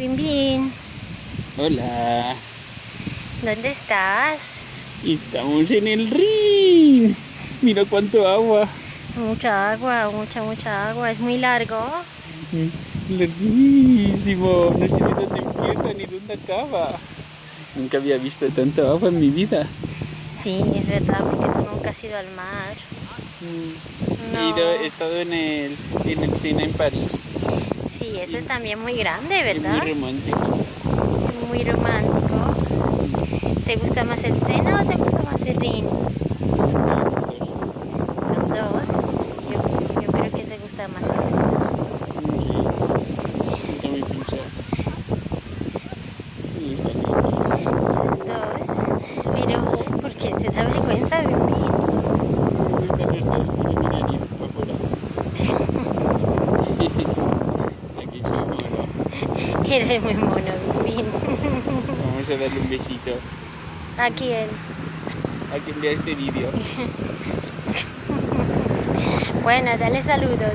Bin Bin, Hola. ¿dónde estás? Estamos en el ring. Mira cuánto agua. Mucha agua, mucha, mucha agua. Es muy largo. Es larguísimo. No sé de dónde empieza ni dónde acaba. Nunca había visto tanta agua en mi vida. Sí, es verdad, porque tú nunca has ido al mar. He, No. ido- he estado en el, en el Sena en París. Eso es también muy grande, ¿verdad? muy romántico. Muy romántico. ¿Te gusta más el Sena o te gusta más el Rin? Los dos. Yo, yo creo que te gusta más el Sena. Los dos. Pero, ¿por qué te da vergüenza, Bin Bin? Me gustan los dos, pero mi nariz para afuera. Aquí soy mono. Eres muy mono. Vamos a darle un besito ¿A quién? a quien vea este vídeo. Bueno, dale saludos.